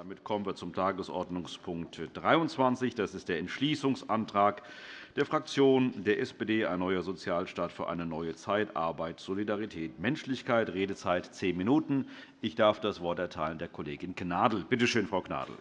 Damit kommen wir zum Tagesordnungspunkt 23. Das ist der Entschließungsantrag der Fraktion der SPD, ein neuer Sozialstaat für eine neue Zeit, Arbeit, Solidarität, Menschlichkeit, Redezeit zehn Minuten. Ich darf das Wort erteilen der Kollegin Gnadl. Bitte schön, Frau Gnadl.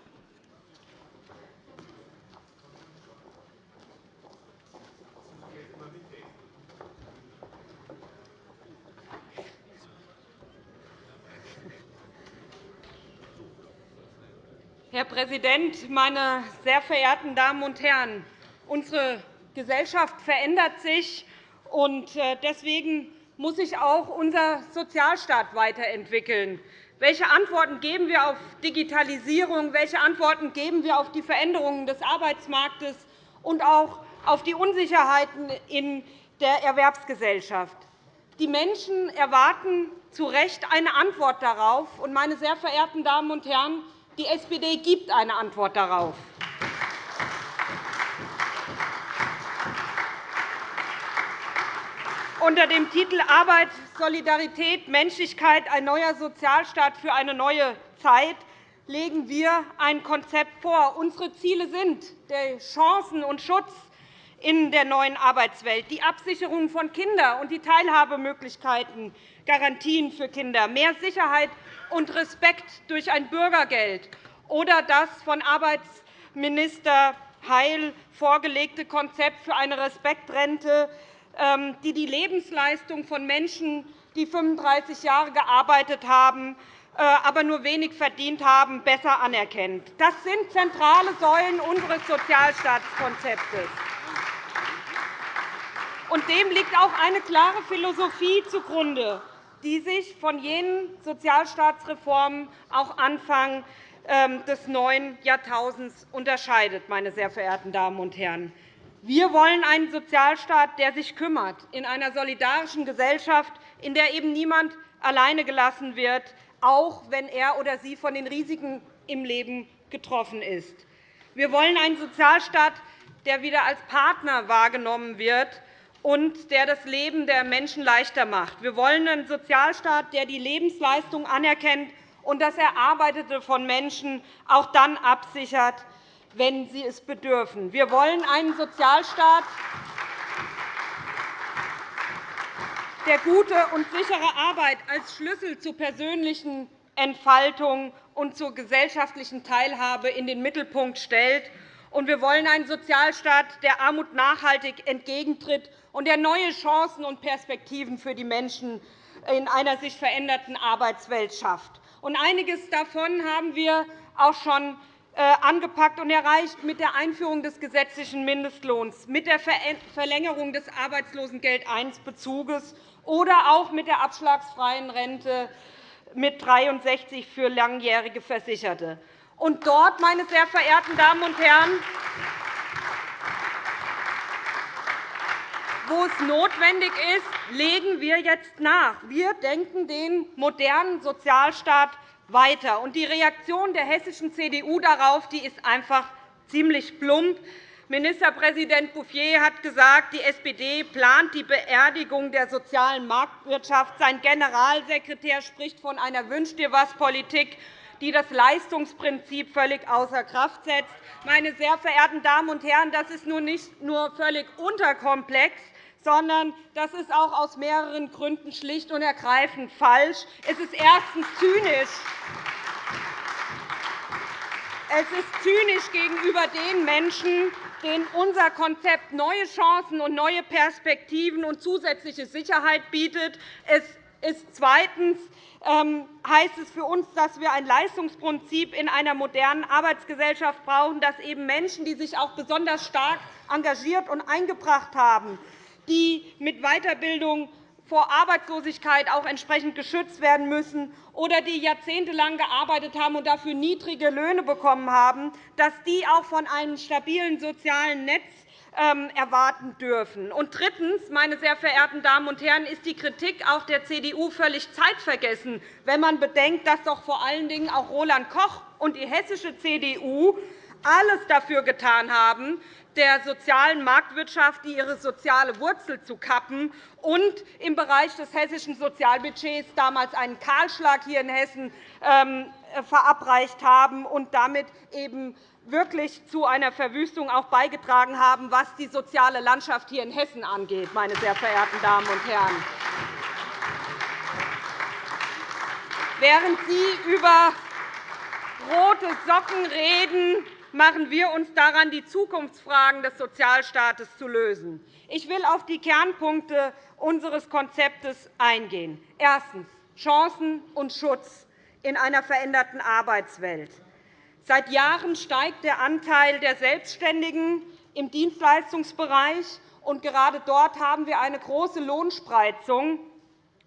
Herr Präsident, meine sehr verehrten Damen und Herren! Unsere Gesellschaft verändert sich, und äh, deswegen muss sich auch unser Sozialstaat weiterentwickeln. Welche Antworten geben wir auf Digitalisierung? Welche Antworten geben wir auf die Veränderungen des Arbeitsmarktes und auch auf die Unsicherheiten in der Erwerbsgesellschaft? Die Menschen erwarten zu Recht eine Antwort darauf. Meine sehr verehrten Damen und Herren, die SPD gibt eine Antwort darauf. Unter dem Titel Arbeit, Solidarität, Menschlichkeit – ein neuer Sozialstaat für eine neue Zeit legen wir ein Konzept vor. Unsere Ziele sind der Chancen und Schutz in der neuen Arbeitswelt, die Absicherung von Kindern und die Teilhabemöglichkeiten, Garantien für Kinder, mehr Sicherheit und Respekt durch ein Bürgergeld oder das von Arbeitsminister Heil vorgelegte Konzept für eine Respektrente ähm, die die Lebensleistung von Menschen, die 35 Jahre gearbeitet haben, äh, aber nur wenig verdient haben, besser anerkennt. Das sind zentrale Säulen unseres Sozialstaatskonzeptes. dem liegt auch eine klare Philosophie zugrunde, die sich von jenen Sozialstaatsreformen auch Anfang ähm, des neuen Jahrtausends unterscheidet. Meine sehr verehrten Damen und Herren. Wir wollen einen Sozialstaat, der sich kümmert, in einer solidarischen Gesellschaft, in der eben niemand alleine gelassen wird, auch wenn er oder sie von den Risiken im Leben getroffen ist. Wir wollen einen Sozialstaat, der wieder als Partner wahrgenommen wird und der das Leben der Menschen leichter macht. Wir wollen einen Sozialstaat, der die Lebensleistung anerkennt und das Erarbeitete von Menschen auch dann absichert, wenn sie es bedürfen. Wir wollen einen Sozialstaat, der gute und sichere Arbeit als Schlüssel zur persönlichen Entfaltung und zur gesellschaftlichen Teilhabe in den Mittelpunkt stellt. Und wir wollen einen Sozialstaat, der Armut nachhaltig entgegentritt und der neue Chancen und Perspektiven für die Menschen in einer sich veränderten Arbeitswelt schafft. Einiges davon haben wir auch schon äh, angepackt und erreicht mit der Einführung des gesetzlichen Mindestlohns, mit der Verlängerung des Arbeitslosengeld I-Bezuges oder auch mit der abschlagsfreien Rente mit 63 für langjährige Versicherte. Und dort, meine sehr verehrten Damen und Herren, wo es notwendig ist, legen wir jetzt nach. Wir denken den modernen Sozialstaat weiter. die Reaktion der hessischen CDU darauf ist einfach ziemlich plump. Ministerpräsident Bouffier hat gesagt, die SPD plant die Beerdigung der sozialen Marktwirtschaft. Sein Generalsekretär spricht von einer Wünsch-dir-was-Politik, die das Leistungsprinzip völlig außer Kraft setzt. Meine sehr verehrten Damen und Herren, das ist nun nicht nur völlig unterkomplex, sondern das ist auch aus mehreren Gründen schlicht und ergreifend falsch. Es ist erstens zynisch. Es ist zynisch gegenüber den Menschen, denen unser Konzept neue Chancen und neue Perspektiven und zusätzliche Sicherheit bietet. Es ist zweitens ähm, heißt es für uns, dass wir ein Leistungsprinzip in einer modernen Arbeitsgesellschaft brauchen, dass eben Menschen, die sich auch besonders stark engagiert und eingebracht haben, die mit Weiterbildung vor Arbeitslosigkeit auch entsprechend geschützt werden müssen oder die jahrzehntelang gearbeitet haben und dafür niedrige Löhne bekommen haben, dass die auch von einem stabilen sozialen Netz ähm, erwarten dürfen. Und drittens, meine sehr verehrten Damen und Herren, ist die Kritik auch der CDU völlig zeitvergessen, wenn man bedenkt, dass doch vor allen Dingen auch Roland Koch und die hessische CDU alles dafür getan haben, der sozialen Marktwirtschaft die ihre soziale Wurzel zu kappen und im Bereich des hessischen Sozialbudgets damals einen Kahlschlag hier in Hessen ähm, verabreicht haben und damit eben wirklich zu einer Verwüstung auch beigetragen haben, was die soziale Landschaft hier in Hessen angeht, meine sehr verehrten Damen und Herren. Während Sie über rote Socken reden, machen wir uns daran, die Zukunftsfragen des Sozialstaates zu lösen. Ich will auf die Kernpunkte unseres Konzeptes eingehen. Erstens. Chancen und Schutz in einer veränderten Arbeitswelt. Seit Jahren steigt der Anteil der Selbstständigen im Dienstleistungsbereich. und Gerade dort haben wir eine große Lohnspreizung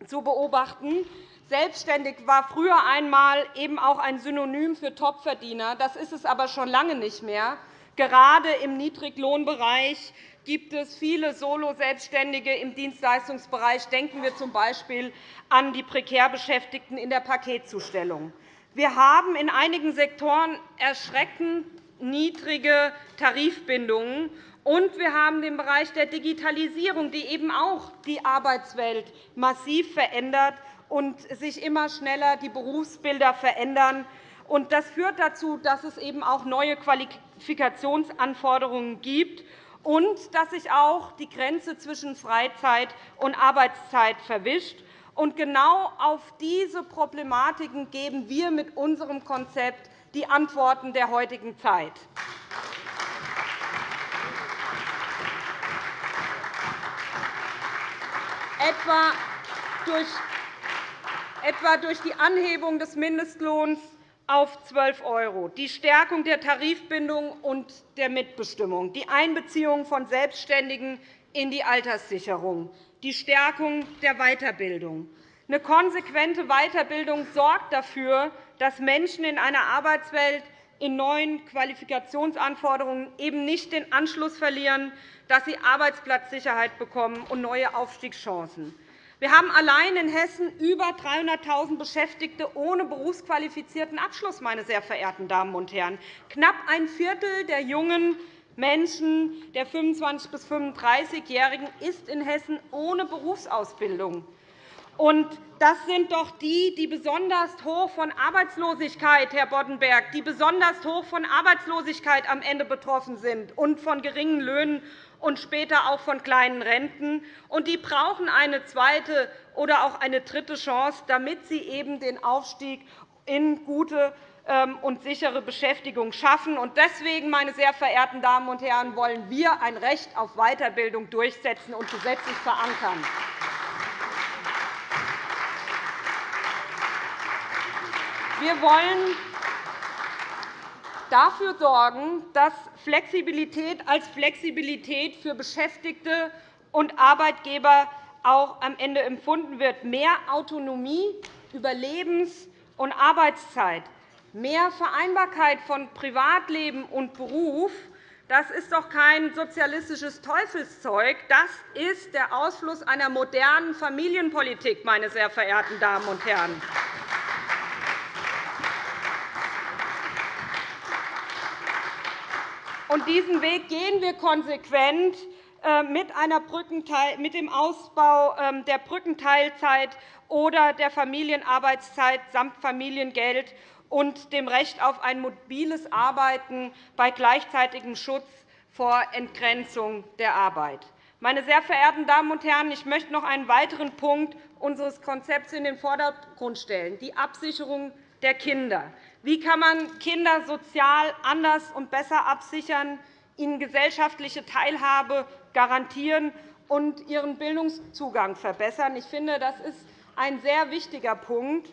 zu beobachten. Selbstständig war früher einmal eben auch ein Synonym für Topverdiener. Das ist es aber schon lange nicht mehr. Gerade im Niedriglohnbereich gibt es viele Solo-Selbstständige im Dienstleistungsbereich. Denken wir z.B. an die prekär Beschäftigten in der Paketzustellung. Wir haben in einigen Sektoren erschreckend niedrige Tarifbindungen. Und wir haben den Bereich der Digitalisierung, die eben auch die Arbeitswelt massiv verändert und sich immer schneller die Berufsbilder verändern. Das führt dazu, dass es eben auch neue Qualifikationsanforderungen gibt und dass sich auch die Grenze zwischen Freizeit und Arbeitszeit verwischt. Genau auf diese Problematiken geben wir mit unserem Konzept die Antworten der heutigen Zeit. Etwa durch etwa durch die Anhebung des Mindestlohns auf 12 €, die Stärkung der Tarifbindung und der Mitbestimmung, die Einbeziehung von Selbstständigen in die Alterssicherung, die Stärkung der Weiterbildung. Eine konsequente Weiterbildung sorgt dafür, dass Menschen in einer Arbeitswelt in neuen Qualifikationsanforderungen eben nicht den Anschluss verlieren, dass sie Arbeitsplatzsicherheit bekommen und neue Aufstiegschancen. Wir haben allein in Hessen über 300.000 Beschäftigte ohne berufsqualifizierten Abschluss. Meine sehr verehrten Damen und Herren. Knapp ein Viertel der jungen Menschen, der 25- bis 35-Jährigen, ist in Hessen ohne Berufsausbildung. Und das sind doch die, die besonders hoch von Arbeitslosigkeit, Herr Boddenberg, die besonders hoch von Arbeitslosigkeit am Ende betroffen sind und von geringen Löhnen und später auch von kleinen Renten. Und die brauchen eine zweite oder auch eine dritte Chance, damit sie eben den Aufstieg in gute ähm, und sichere Beschäftigung schaffen. Deswegen, meine sehr verehrten Damen und Herren, wollen wir ein Recht auf Weiterbildung durchsetzen und gesetzlich verankern. Wir wollen dafür sorgen, dass Flexibilität als Flexibilität für Beschäftigte und Arbeitgeber auch am Ende empfunden wird. Mehr Autonomie über Lebens- und Arbeitszeit, mehr Vereinbarkeit von Privatleben und Beruf, das ist doch kein sozialistisches Teufelszeug. Das ist der Ausfluss einer modernen Familienpolitik, meine sehr verehrten Damen und Herren. Und diesen Weg gehen wir konsequent äh, mit dem Ausbau ähm, der Brückenteilzeit oder der Familienarbeitszeit samt Familiengeld und dem Recht auf ein mobiles Arbeiten bei gleichzeitigem Schutz vor Entgrenzung der Arbeit. Meine sehr verehrten Damen und Herren, ich möchte noch einen weiteren Punkt unseres Konzepts in den Vordergrund stellen, die Absicherung der Kinder. Wie kann man Kinder sozial anders und besser absichern, ihnen gesellschaftliche Teilhabe garantieren und ihren Bildungszugang verbessern? Ich finde, das ist ein sehr wichtiger Punkt,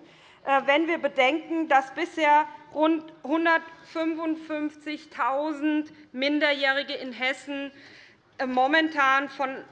äh, wenn wir bedenken, dass bisher rund 155.000 Minderjährige in Hessen momentan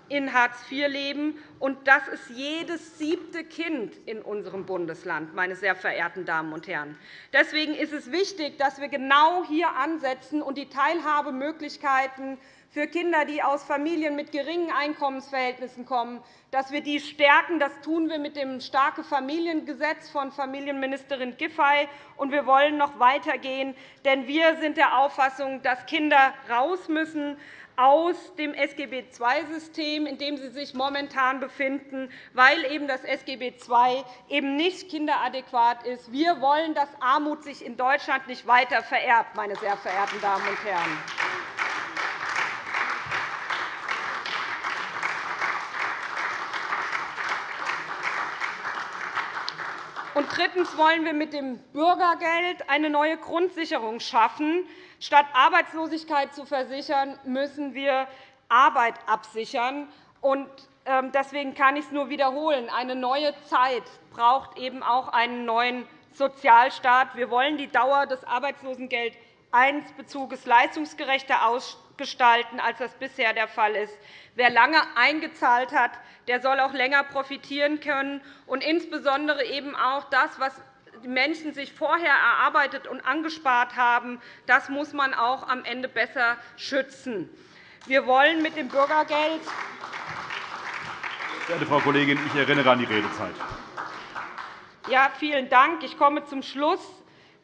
in Hartz IV leben und das ist jedes siebte Kind in unserem Bundesland, meine sehr verehrten Damen und Herren. Deswegen ist es wichtig, dass wir genau hier ansetzen und die Teilhabemöglichkeiten für Kinder, die aus Familien mit geringen Einkommensverhältnissen kommen, dass wir die stärken. Das tun wir mit dem starke Familiengesetz von Familienministerin Giffey. Und wir wollen noch weitergehen, denn wir sind der Auffassung, dass Kinder raus müssen aus dem SGB II-System, in dem sie sich momentan befinden, weil eben das SGB II eben nicht kinderadäquat ist. Wir wollen, dass Armut sich in Deutschland nicht weiter vererbt, meine sehr verehrten Damen und Herren. Und drittens wollen wir mit dem Bürgergeld eine neue Grundsicherung schaffen. Statt Arbeitslosigkeit zu versichern, müssen wir Arbeit absichern. Ähm, deswegen kann ich es nur wiederholen. Eine neue Zeit braucht eben auch einen neuen Sozialstaat. Wir wollen die Dauer des Arbeitslosengeld I-Bezuges leistungsgerechter ausgestalten, als das bisher der Fall ist. Wer lange eingezahlt hat, der soll auch länger profitieren können. Und insbesondere eben auch das, was die Menschen sich vorher erarbeitet und angespart haben, das muss man auch am Ende besser schützen. Wir wollen mit dem Bürgergeld Verehrte Frau Kollegin, ich erinnere an die Redezeit. Ja, vielen Dank. Ich komme zum Schluss.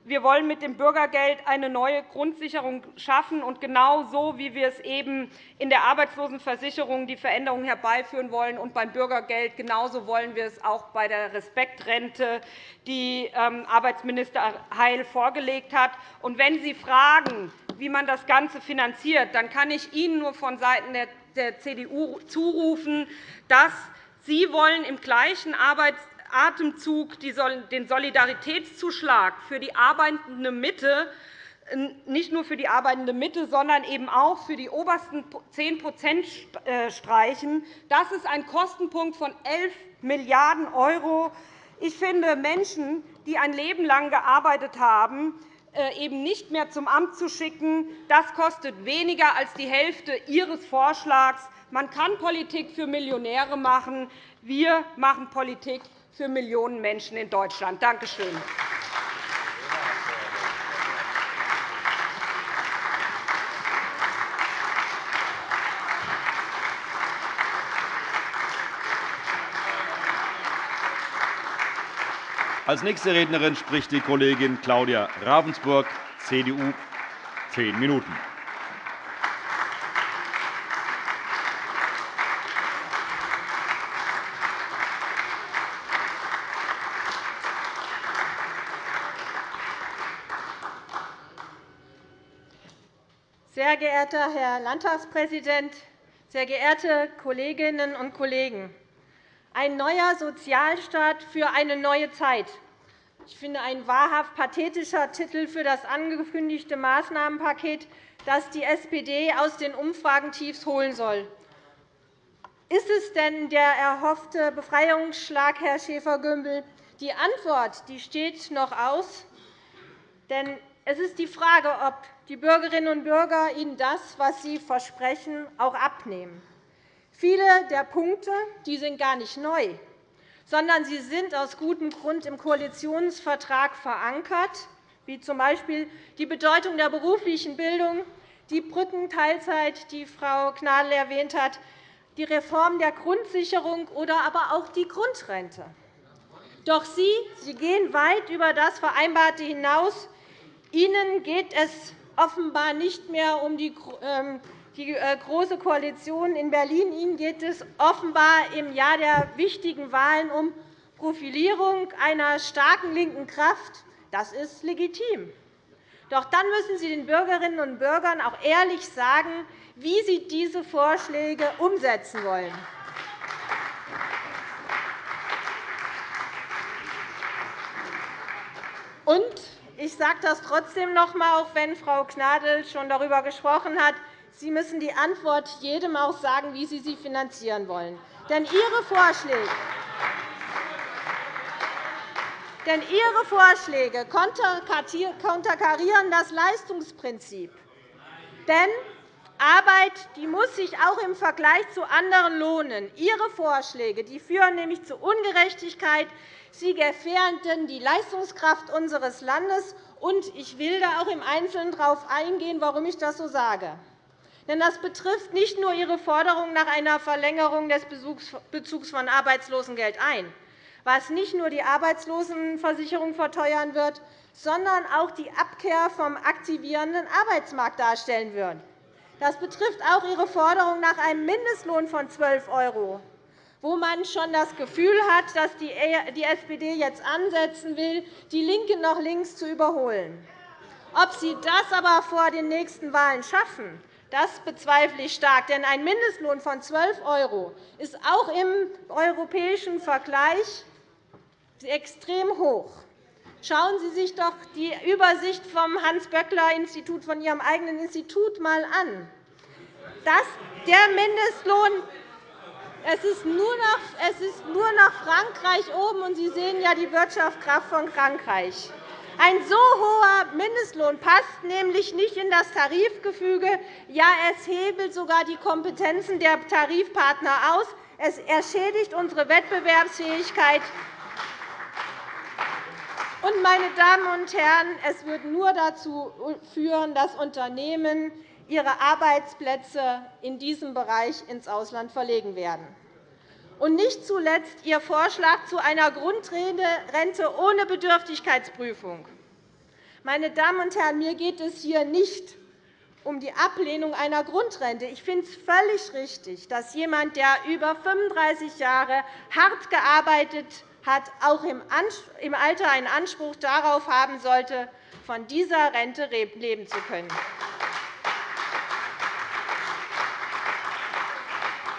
Wir wollen mit dem Bürgergeld eine neue Grundsicherung schaffen. Und genau wie wir es eben in der Arbeitslosenversicherung die Veränderungen herbeiführen wollen und beim Bürgergeld, genauso wollen wir es auch bei der Respektrente, die ähm, Arbeitsminister Heil vorgelegt hat. Und wenn Sie fragen, wie man das Ganze finanziert, dann kann ich Ihnen nur von Seiten der CDU zurufen, dass Sie wollen im gleichen Arbeits Atemzug den Solidaritätszuschlag für die arbeitende Mitte nicht nur für die arbeitende Mitte, sondern eben auch für die obersten 10% äh, streichen. Das ist ein Kostenpunkt von 11 Milliarden €. Ich finde, Menschen, die ein Leben lang gearbeitet haben, äh, eben nicht mehr zum Amt zu schicken, das kostet weniger als die Hälfte Ihres Vorschlags. Man kann Politik für Millionäre machen. Wir machen Politik für Millionen Menschen in Deutschland. Danke schön. Als nächste Rednerin spricht die Kollegin Claudia Ravensburg, CDU, zehn Minuten. Sehr geehrter Herr Landtagspräsident, sehr geehrte Kolleginnen und Kollegen! Ein neuer Sozialstaat für eine neue Zeit. Ich finde, ein wahrhaft pathetischer Titel für das angekündigte Maßnahmenpaket, das die SPD aus den Umfragentiefs holen soll. Ist es denn der erhoffte Befreiungsschlag, Herr Schäfer-Gümbel? Die Antwort die steht noch aus. Denn es ist die Frage, ob die Bürgerinnen und Bürger Ihnen das, was Sie versprechen, auch abnehmen. Viele der Punkte die sind gar nicht neu, sondern sie sind aus gutem Grund im Koalitionsvertrag verankert, wie z. B. die Bedeutung der beruflichen Bildung, die Brückenteilzeit, die Frau Gnadl erwähnt hat, die Reform der Grundsicherung oder aber auch die Grundrente. Doch Sie, Sie gehen weit über das Vereinbarte hinaus Ihnen geht es offenbar nicht mehr um die ähm, äh, Große Koalition in Berlin. Ihnen geht es offenbar im Jahr der wichtigen Wahlen um Profilierung einer starken linken Kraft. Das ist legitim. Doch dann müssen Sie den Bürgerinnen und Bürgern auch ehrlich sagen, wie Sie diese Vorschläge umsetzen wollen. Und ich sage das trotzdem noch einmal, auch wenn Frau Gnadl schon darüber gesprochen hat. Sie müssen die Antwort jedem auch sagen, wie Sie sie finanzieren wollen. Denn Ihre Vorschläge denn Ihre Vorschläge konterkarieren das Leistungsprinzip. Denn Arbeit die muss sich auch im Vergleich zu anderen lohnen. Ihre Vorschläge die führen nämlich zu Ungerechtigkeit. Sie gefährden die Leistungskraft unseres Landes. Und ich will da auch im Einzelnen darauf eingehen, warum ich das so sage. Denn das betrifft nicht nur Ihre Forderung nach einer Verlängerung des Bezugs von Arbeitslosengeld I, was nicht nur die Arbeitslosenversicherung verteuern wird, sondern auch die Abkehr vom aktivierenden Arbeitsmarkt darstellen wird. Das betrifft auch Ihre Forderung nach einem Mindestlohn von 12 €, wo man schon das Gefühl hat, dass die SPD jetzt ansetzen will, die LINKE noch links zu überholen. Ob Sie das aber vor den nächsten Wahlen schaffen, das bezweifle ich stark. Denn ein Mindestlohn von 12 € ist auch im europäischen Vergleich extrem hoch. Schauen Sie sich doch die Übersicht vom Hans-Böckler-Institut, von Ihrem eigenen Institut, einmal an. Das, der Mindestlohn es ist, nur noch, es ist nur noch Frankreich oben, und Sie sehen ja die Wirtschaftskraft von Frankreich. Ein so hoher Mindestlohn passt nämlich nicht in das Tarifgefüge. Ja, es hebelt sogar die Kompetenzen der Tarifpartner aus. Es erschädigt unsere Wettbewerbsfähigkeit. Und, meine Damen und Herren, es wird nur dazu führen, dass Unternehmen ihre Arbeitsplätze in diesem Bereich ins Ausland verlegen werden. Und nicht zuletzt Ihr Vorschlag zu einer Grundrente ohne Bedürftigkeitsprüfung. Meine Damen und Herren, mir geht es hier nicht um die Ablehnung einer Grundrente. Ich finde es völlig richtig, dass jemand, der über 35 Jahre hart gearbeitet hat, auch im Alter einen Anspruch darauf haben sollte, von dieser Rente leben zu können.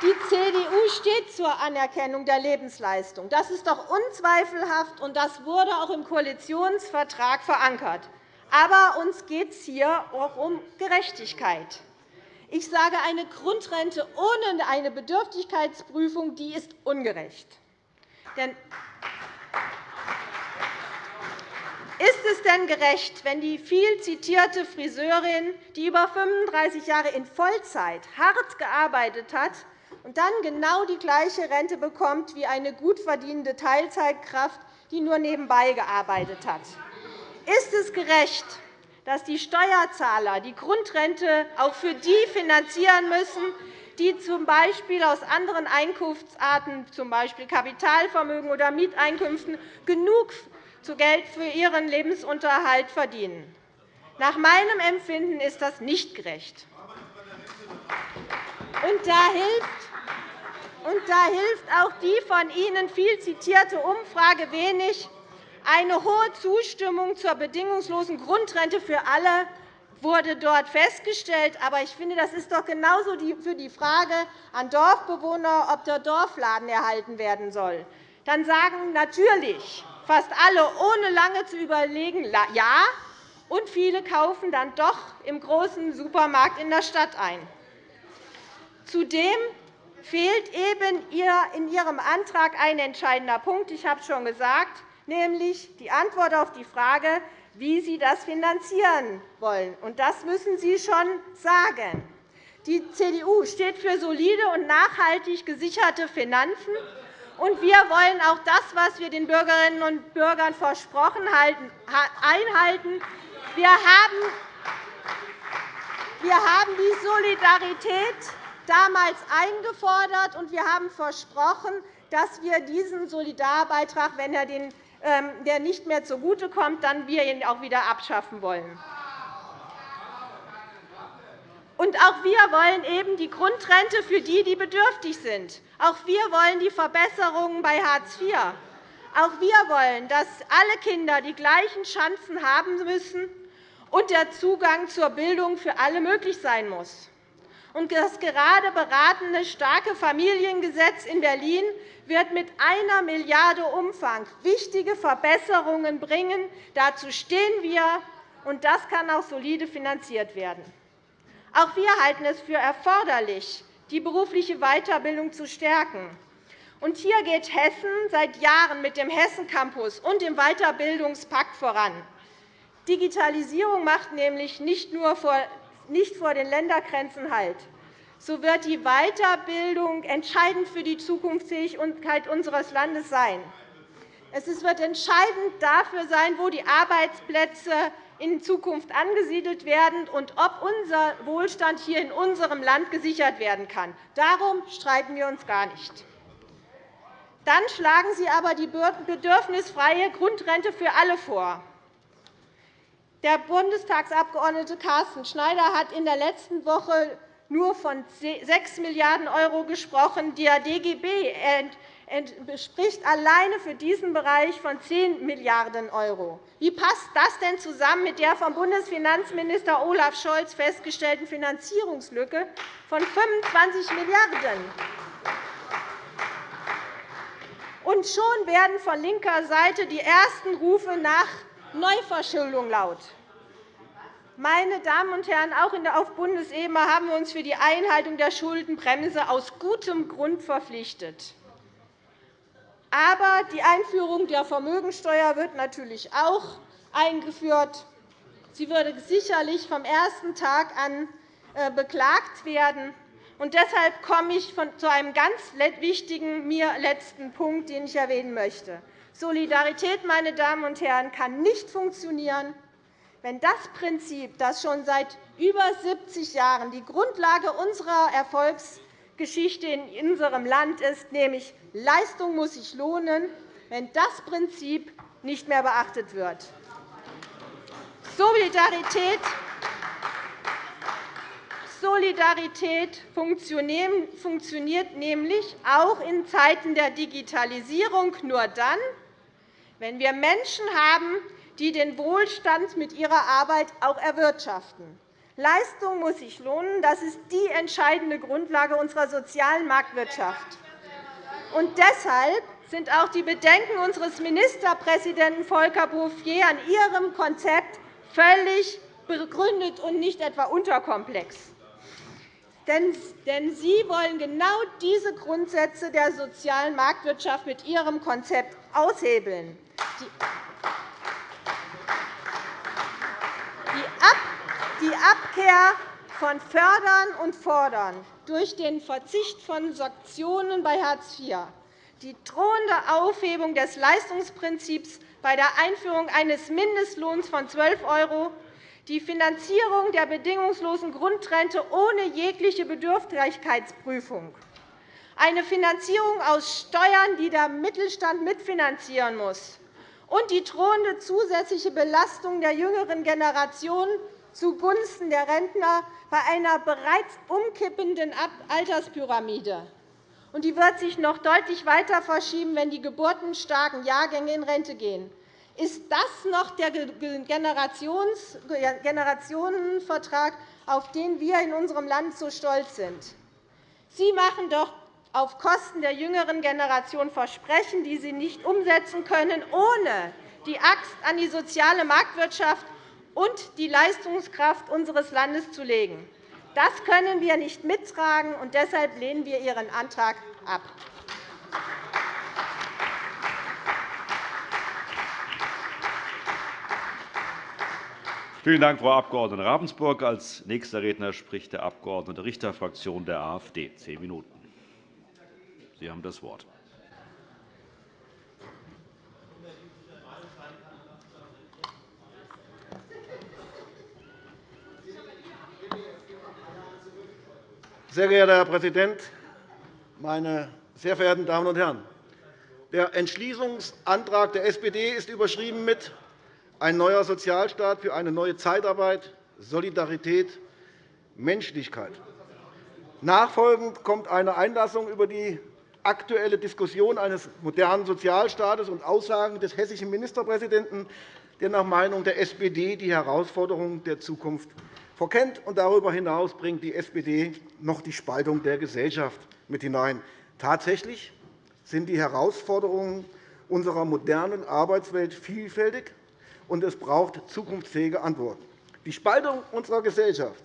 Die CDU steht zur Anerkennung der Lebensleistung. Das ist doch unzweifelhaft, und das wurde auch im Koalitionsvertrag verankert. Aber uns geht es hier auch um Gerechtigkeit. Ich sage, eine Grundrente ohne eine Bedürftigkeitsprüfung die ist ungerecht. Denn ist es denn gerecht, wenn die viel zitierte Friseurin, die über 35 Jahre in Vollzeit hart gearbeitet hat, und dann genau die gleiche Rente bekommt wie eine gut verdienende Teilzeitkraft, die nur nebenbei gearbeitet hat. Ist es gerecht, dass die Steuerzahler die Grundrente auch für die finanzieren müssen, die z. B. aus anderen Einkunftsarten, z. B. Kapitalvermögen oder Mieteinkünften, genug Geld für ihren Lebensunterhalt verdienen? Nach meinem Empfinden ist das nicht gerecht. Und da hilft und da hilft auch die von Ihnen viel zitierte Umfrage wenig. Eine hohe Zustimmung zur bedingungslosen Grundrente für alle wurde dort festgestellt. Aber ich finde, das ist doch genauso für die Frage an Dorfbewohner, ob der Dorfladen erhalten werden soll. Dann sagen natürlich fast alle, ohne lange zu überlegen, ja, und viele kaufen dann doch im großen Supermarkt in der Stadt ein. Zudem fehlt eben in Ihrem Antrag ein entscheidender Punkt. Ich habe es schon gesagt, nämlich die Antwort auf die Frage, wie Sie das finanzieren wollen. Das müssen Sie schon sagen. Die CDU steht für solide und nachhaltig gesicherte Finanzen. Und wir wollen auch das, was wir den Bürgerinnen und Bürgern versprochen haben, einhalten. Wir haben die Solidarität damals eingefordert, und wir haben versprochen, dass wir diesen Solidarbeitrag, wenn er den, ähm, der nicht mehr zugutekommt, dann wir ihn auch wieder abschaffen wollen. Und auch wir wollen eben die Grundrente für die, die bedürftig sind. Auch wir wollen die Verbesserungen bei Hartz IV. Auch wir wollen, dass alle Kinder die gleichen Chancen haben müssen und der Zugang zur Bildung für alle möglich sein muss. Und das gerade beratene starke Familiengesetz in Berlin wird mit einer Milliarde Umfang wichtige Verbesserungen bringen. Dazu stehen wir, und das kann auch solide finanziert werden. Auch wir halten es für erforderlich, die berufliche Weiterbildung zu stärken. Und hier geht Hessen seit Jahren mit dem Hessen Campus und dem Weiterbildungspakt voran. Digitalisierung macht nämlich nicht nur vor nicht vor den Ländergrenzen Halt, so wird die Weiterbildung entscheidend für die Zukunftsfähigkeit unseres Landes sein. Es wird entscheidend dafür sein, wo die Arbeitsplätze in Zukunft angesiedelt werden und ob unser Wohlstand hier in unserem Land gesichert werden kann. Darum streiten wir uns gar nicht. Dann schlagen Sie aber die bedürfnisfreie Grundrente für alle vor. Der Bundestagsabgeordnete Carsten Schneider hat in der letzten Woche nur von 6 Milliarden € gesprochen. Der DGB spricht alleine für diesen Bereich von 10 Milliarden €. Wie passt das denn zusammen mit der vom Bundesfinanzminister Olaf Scholz festgestellten Finanzierungslücke von 25 Milliarden €? Und schon werden von linker Seite die ersten Rufe nach Neuverschuldung laut. Meine Damen und Herren, auch auf Bundesebene haben wir uns für die Einhaltung der Schuldenbremse aus gutem Grund verpflichtet. Aber die Einführung der Vermögensteuer wird natürlich auch eingeführt. Sie würde sicherlich vom ersten Tag an äh, beklagt werden. Und deshalb komme ich zu einem ganz wichtigen mir letzten Punkt, den ich erwähnen möchte. Solidarität, meine Damen und Herren, kann nicht funktionieren, wenn das Prinzip, das schon seit über 70 Jahren die Grundlage unserer Erfolgsgeschichte in unserem Land ist, nämlich Leistung muss sich lohnen, wenn das Prinzip nicht mehr beachtet wird. Solidarität Solidarität funktioniert nämlich auch in Zeiten der Digitalisierung nur dann, wenn wir Menschen haben, die den Wohlstand mit ihrer Arbeit auch erwirtschaften. Leistung muss sich lohnen. Das ist die entscheidende Grundlage unserer sozialen Marktwirtschaft. Und deshalb sind auch die Bedenken unseres Ministerpräsidenten Volker Bouffier an Ihrem Konzept völlig begründet und nicht etwa unterkomplex. Denn Sie wollen genau diese Grundsätze der sozialen Marktwirtschaft mit Ihrem Konzept aushebeln. Die Abkehr von Fördern und Fordern durch den Verzicht von Sanktionen bei Hartz IV, die drohende Aufhebung des Leistungsprinzips bei der Einführung eines Mindestlohns von 12 €, die Finanzierung der bedingungslosen Grundrente ohne jegliche Bedürftigkeitsprüfung, eine Finanzierung aus Steuern, die der Mittelstand mitfinanzieren muss, und die drohende zusätzliche Belastung der jüngeren Generation zugunsten der Rentner bei einer bereits umkippenden Alterspyramide. Und die wird sich noch deutlich weiter verschieben, wenn die geburtenstarken Jahrgänge in Rente gehen. Ist das noch der Generationenvertrag, auf den wir in unserem Land so stolz sind? Sie machen doch auf Kosten der jüngeren Generation Versprechen, die Sie nicht umsetzen können, ohne die Axt an die soziale Marktwirtschaft und die Leistungskraft unseres Landes zu legen. Das können wir nicht mittragen, und deshalb lehnen wir Ihren Antrag ab. Vielen Dank, Frau Abg. Ravensburg. Als nächster Redner spricht der Abg. Richter, Fraktion der AfD. Zehn Minuten. Sie haben das Wort. Sehr geehrter Herr Präsident, meine sehr verehrten Damen und Herren! Der Entschließungsantrag der SPD ist überschrieben mit ein neuer Sozialstaat für eine neue Zeitarbeit, Solidarität, Menschlichkeit. Nachfolgend kommt eine Einlassung über die aktuelle Diskussion eines modernen Sozialstaates und Aussagen des hessischen Ministerpräsidenten, der nach Meinung der SPD die Herausforderungen der Zukunft verkennt. Darüber hinaus bringt die SPD noch die Spaltung der Gesellschaft mit hinein. Tatsächlich sind die Herausforderungen unserer modernen Arbeitswelt vielfältig, und es braucht zukunftsfähige Antworten. Die Spaltung unserer Gesellschaft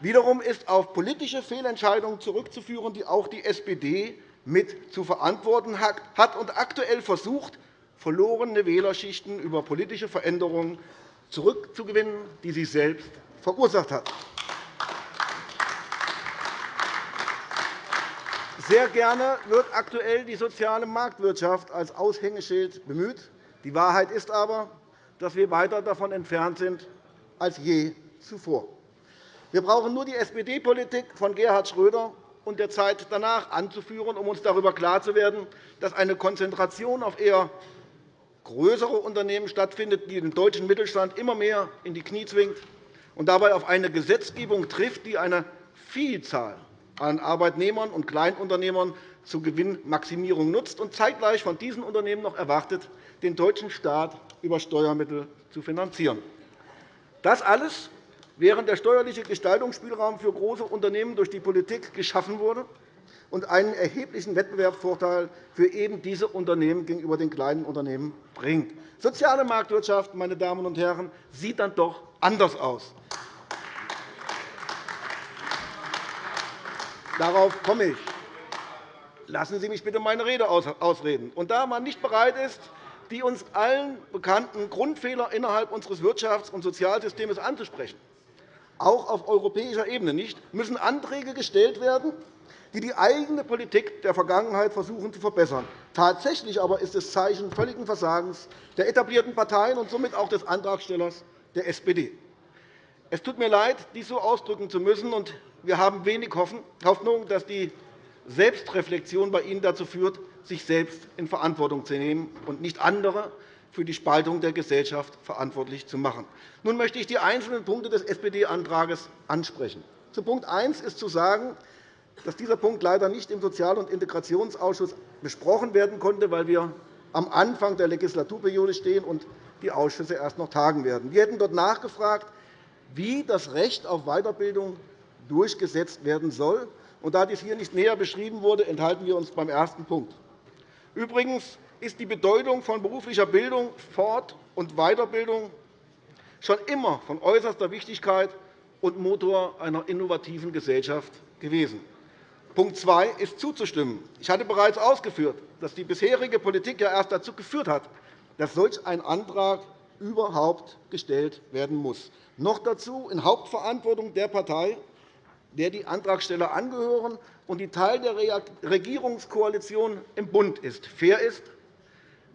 wiederum ist auf politische Fehlentscheidungen zurückzuführen, die auch die SPD mit zu verantworten hat und aktuell versucht, verlorene Wählerschichten über politische Veränderungen zurückzugewinnen, die sie selbst verursacht hat. Sehr gerne wird aktuell die soziale Marktwirtschaft als Aushängeschild bemüht. Die Wahrheit ist aber, dass wir weiter davon entfernt sind als je zuvor. Wir brauchen nur die SPD-Politik von Gerhard Schröder und der Zeit danach anzuführen, um uns darüber klar zu werden, dass eine Konzentration auf eher größere Unternehmen stattfindet, die den deutschen Mittelstand immer mehr in die Knie zwingt und dabei auf eine Gesetzgebung trifft, die eine Vielzahl an Arbeitnehmern und Kleinunternehmern zur Gewinnmaximierung nutzt und zeitgleich von diesen Unternehmen noch erwartet, den deutschen Staat über Steuermittel zu finanzieren. Das alles, während der steuerliche Gestaltungsspielraum für große Unternehmen durch die Politik geschaffen wurde und einen erheblichen Wettbewerbsvorteil für eben diese Unternehmen gegenüber den kleinen Unternehmen bringt. Soziale Marktwirtschaft, meine Damen und Herren, sieht dann doch anders aus. Darauf komme ich. Lassen Sie mich bitte meine Rede ausreden. Und da man nicht bereit ist, die uns allen bekannten Grundfehler innerhalb unseres Wirtschafts- und Sozialsystems anzusprechen, auch auf europäischer Ebene nicht, müssen Anträge gestellt werden, die die eigene Politik der Vergangenheit versuchen zu verbessern. Tatsächlich aber ist es Zeichen völligen Versagens der etablierten Parteien und somit auch des Antragstellers der SPD. Es tut mir leid, dies so ausdrücken zu müssen, und wir haben wenig Hoffnung, dass die Selbstreflexion bei Ihnen dazu führt, sich selbst in Verantwortung zu nehmen und nicht andere für die Spaltung der Gesellschaft verantwortlich zu machen. Nun möchte ich die einzelnen Punkte des SPD-Antrags ansprechen. Zu Punkt 1 ist zu sagen, dass dieser Punkt leider nicht im Sozial- und Integrationsausschuss besprochen werden konnte, weil wir am Anfang der Legislaturperiode stehen und die Ausschüsse erst noch tagen werden. Wir hätten dort nachgefragt, wie das Recht auf Weiterbildung durchgesetzt werden soll. da dies hier nicht näher beschrieben wurde, enthalten wir uns beim ersten Punkt. Übrigens ist die Bedeutung von beruflicher Bildung, Fort- und Weiterbildung schon immer von äußerster Wichtigkeit und Motor einer innovativen Gesellschaft gewesen. Punkt 2 ist zuzustimmen. Ich hatte bereits ausgeführt, dass die bisherige Politik ja erst dazu geführt hat, dass solch ein Antrag überhaupt gestellt werden muss. Noch dazu in Hauptverantwortung der Partei, der die Antragsteller angehören und die Teil der Regierungskoalition im Bund ist. Fair ist,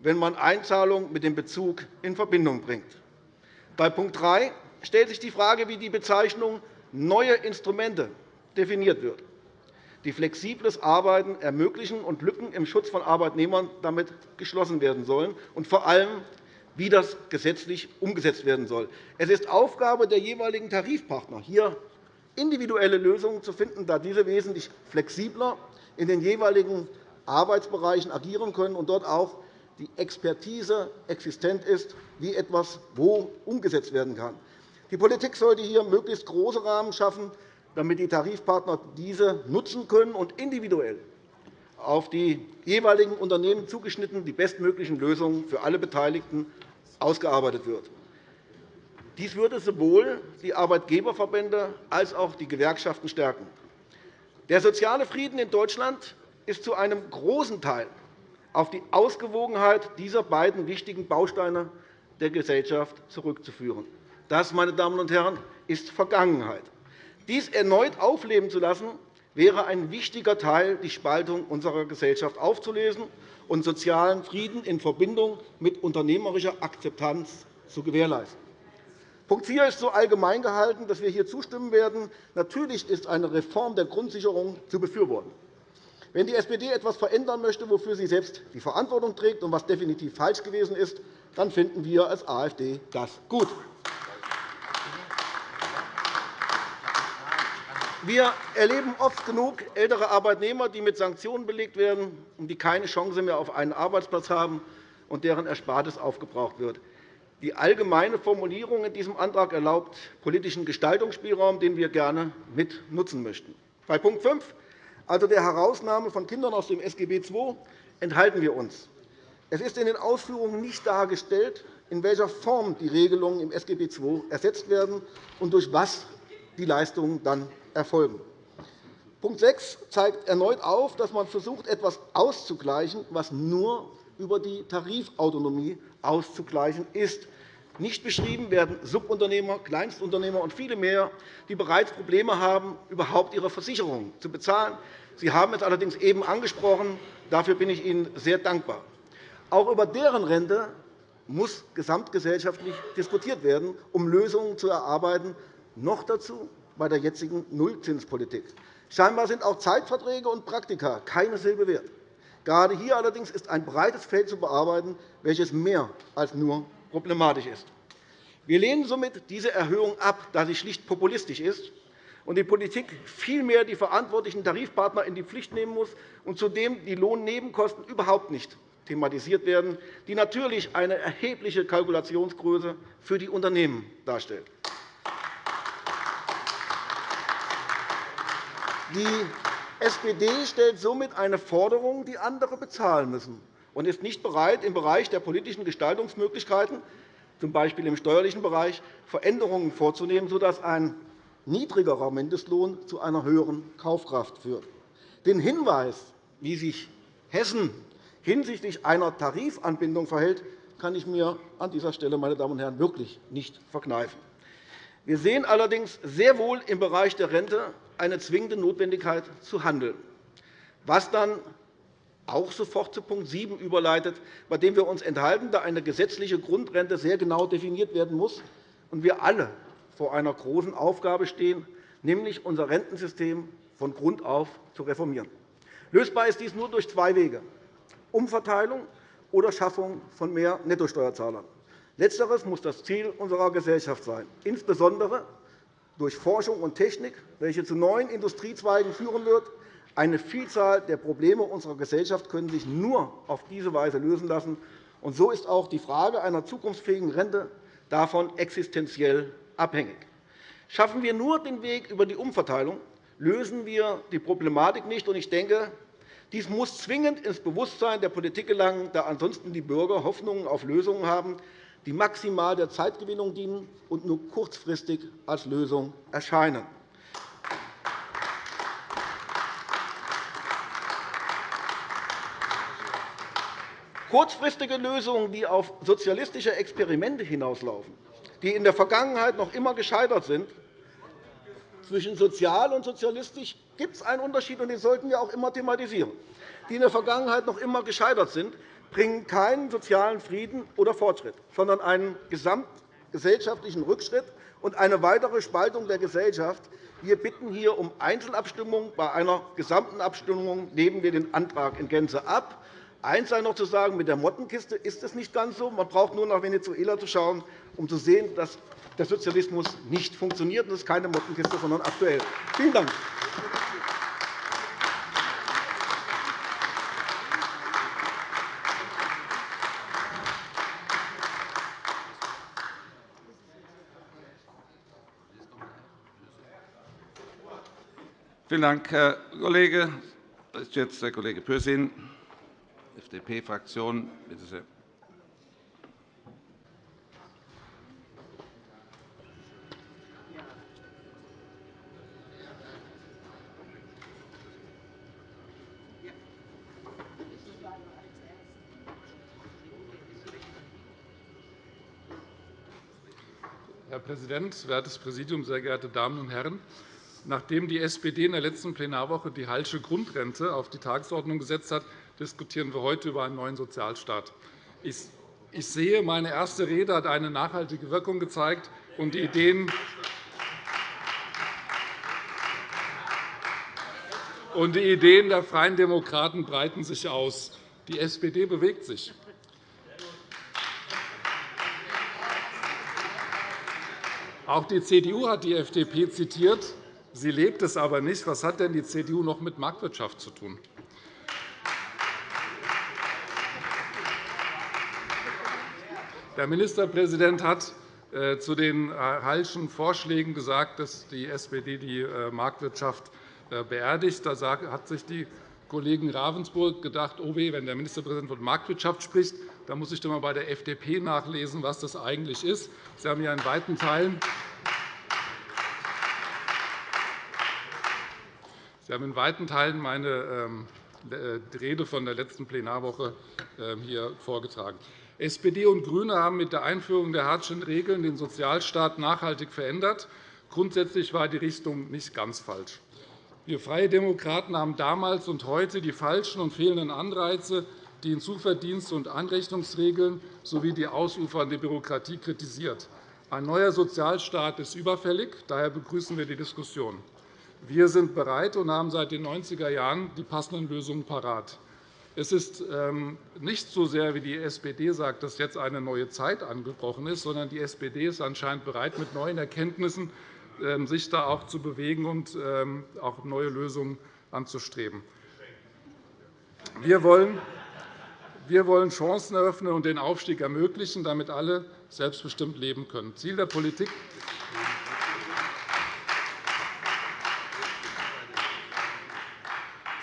wenn man Einzahlungen mit dem Bezug in Verbindung bringt. Bei Punkt 3 stellt sich die Frage, wie die Bezeichnung neue Instrumente definiert wird, die flexibles Arbeiten ermöglichen und Lücken im Schutz von Arbeitnehmern damit geschlossen werden sollen, und vor allem, wie das gesetzlich umgesetzt werden soll. Es ist Aufgabe der jeweiligen Tarifpartner, hier individuelle Lösungen zu finden, da diese wesentlich flexibler in den jeweiligen Arbeitsbereichen agieren können und dort auch die Expertise existent ist, wie etwas wo umgesetzt werden kann. Die Politik sollte hier möglichst große Rahmen schaffen, damit die Tarifpartner diese nutzen können und individuell auf die jeweiligen Unternehmen zugeschnitten die bestmöglichen Lösungen für alle Beteiligten ausgearbeitet wird. Dies würde sowohl die Arbeitgeberverbände als auch die Gewerkschaften stärken. Der soziale Frieden in Deutschland ist zu einem großen Teil auf die Ausgewogenheit dieser beiden wichtigen Bausteine der Gesellschaft zurückzuführen. Das, meine Damen und Herren, ist Vergangenheit. Dies erneut aufleben zu lassen, wäre ein wichtiger Teil, die Spaltung unserer Gesellschaft aufzulösen und sozialen Frieden in Verbindung mit unternehmerischer Akzeptanz zu gewährleisten. Punkt 4 ist so allgemein gehalten, dass wir hier zustimmen werden. Natürlich ist eine Reform der Grundsicherung zu befürworten. Wenn die SPD etwas verändern möchte, wofür sie selbst die Verantwortung trägt und was definitiv falsch gewesen ist, dann finden wir als AfD das gut. Wir erleben oft genug ältere Arbeitnehmer, die mit Sanktionen belegt werden und die keine Chance mehr auf einen Arbeitsplatz haben und deren Erspartes aufgebraucht wird. Die allgemeine Formulierung in diesem Antrag erlaubt politischen Gestaltungsspielraum, den wir gerne mit nutzen möchten. Bei Punkt 5, also der Herausnahme von Kindern aus dem SGB II, enthalten wir uns. Es ist in den Ausführungen nicht dargestellt, in welcher Form die Regelungen im SGB II ersetzt werden und durch was die Leistungen dann erfolgen. Punkt 6 zeigt erneut auf, dass man versucht, etwas auszugleichen, was nur über die Tarifautonomie auszugleichen ist. Nicht beschrieben werden Subunternehmer, Kleinstunternehmer und viele mehr, die bereits Probleme haben, überhaupt ihre Versicherung zu bezahlen. Sie haben es allerdings eben angesprochen. Dafür bin ich Ihnen sehr dankbar. Auch über deren Rente muss gesamtgesellschaftlich diskutiert werden, um Lösungen zu erarbeiten, noch dazu bei der jetzigen Nullzinspolitik. Scheinbar sind auch Zeitverträge und Praktika keine Silbe wert. Gerade hier allerdings ist ein breites Feld zu bearbeiten, welches mehr als nur problematisch ist. Wir lehnen somit diese Erhöhung ab, da sie schlicht populistisch ist und die Politik vielmehr die verantwortlichen Tarifpartner in die Pflicht nehmen muss und zudem die Lohnnebenkosten überhaupt nicht thematisiert werden, die natürlich eine erhebliche Kalkulationsgröße für die Unternehmen darstellt. Die SPD stellt somit eine Forderung, die andere bezahlen müssen, und ist nicht bereit, im Bereich der politischen Gestaltungsmöglichkeiten, z. B. im steuerlichen Bereich, Veränderungen vorzunehmen, sodass ein niedrigerer Mindestlohn zu einer höheren Kaufkraft führt. Den Hinweis, wie sich Hessen hinsichtlich einer Tarifanbindung verhält, kann ich mir an dieser Stelle, meine Damen und Herren, wirklich nicht verkneifen. Wir sehen allerdings sehr wohl im Bereich der Rente eine zwingende Notwendigkeit zu handeln, was dann auch sofort zu Punkt 7 überleitet, bei dem wir uns enthalten, da eine gesetzliche Grundrente sehr genau definiert werden muss und wir alle vor einer großen Aufgabe stehen, nämlich unser Rentensystem von Grund auf zu reformieren. Lösbar ist dies nur durch zwei Wege. Umverteilung oder Schaffung von mehr Nettosteuerzahlern. Letzteres muss das Ziel unserer Gesellschaft sein, insbesondere durch Forschung und Technik, welche zu neuen Industriezweigen führen wird. Eine Vielzahl der Probleme unserer Gesellschaft können sich nur auf diese Weise lösen lassen. Und so ist auch die Frage einer zukunftsfähigen Rente davon existenziell abhängig. Schaffen wir nur den Weg über die Umverteilung, lösen wir die Problematik nicht. Ich denke, dies muss zwingend ins Bewusstsein der Politik gelangen, da ansonsten die Bürger Hoffnungen auf Lösungen haben, die maximal der Zeitgewinnung dienen und nur kurzfristig als Lösung erscheinen. Kurzfristige Lösungen, die auf sozialistische Experimente hinauslaufen, die in der Vergangenheit noch immer gescheitert sind, zwischen sozial und sozialistisch gibt es einen Unterschied, und den sollten wir auch immer thematisieren. Die in der Vergangenheit noch immer gescheitert sind, bringen keinen sozialen Frieden oder Fortschritt, sondern einen gesamtgesellschaftlichen Rückschritt und eine weitere Spaltung der Gesellschaft. Wir bitten hier um Einzelabstimmung. Bei einer gesamten Abstimmung nehmen wir den Antrag in Gänze ab. Eins sei noch zu sagen, mit der Mottenkiste ist es nicht ganz so. Man braucht nur nach Venezuela zu schauen, um zu sehen, dass der Sozialismus nicht funktioniert. Das ist keine Mottenkiste, sondern aktuell. Vielen Dank. Vielen Dank, Herr Kollege. Das ist jetzt der Kollege Pürsün, FDP-Fraktion. Bitte sehr. Herr Präsident, wertes Präsidium, sehr geehrte Damen und Herren! Nachdem die SPD in der letzten Plenarwoche die Hallsche Grundrente auf die Tagesordnung gesetzt hat, diskutieren wir heute über einen neuen Sozialstaat. Ich sehe, meine erste Rede hat eine nachhaltige Wirkung gezeigt, und die Ideen Und die Ideen der Freien Demokraten breiten sich aus. Die SPD bewegt sich. Auch die CDU hat die FDP zitiert. Sie lebt es aber nicht. Was hat denn die CDU noch mit Marktwirtschaft zu tun? Der Ministerpräsident hat äh, zu den äh, Hallschen Vorschlägen gesagt, dass die SPD die äh, Marktwirtschaft beerdigt. Da hat sich die Kollegin Ravensburg gedacht, oh weh, wenn der Ministerpräsident von Marktwirtschaft spricht, dann muss ich doch einmal bei der FDP nachlesen, was das eigentlich ist. Sie haben ja in weiten Teilen Sie haben in weiten Teilen meine ähm, Rede von der letzten Plenarwoche ähm, hier vorgetragen. SPD und GRÜNE haben mit der Einführung der Hartschen Regeln den Sozialstaat nachhaltig verändert. Grundsätzlich war die Richtung nicht ganz falsch. Wir Freie Demokraten haben damals und heute die falschen und fehlenden Anreize, die Hinzuverdienst- und Anrechnungsregeln sowie die ausufernde Bürokratie kritisiert. Ein neuer Sozialstaat ist überfällig. Daher begrüßen wir die Diskussion. Wir sind bereit und haben seit den 90er Jahren die passenden Lösungen parat. Es ist ähm, nicht so sehr, wie die SPD sagt, dass jetzt eine neue Zeit angebrochen ist, sondern die SPD ist anscheinend bereit, mit neuen Erkenntnissen ähm, sich da auch zu bewegen und ähm, auch neue Lösungen anzustreben. Wir wollen wir wollen Chancen eröffnen und den Aufstieg ermöglichen, damit alle selbstbestimmt leben können. Ziel der Politik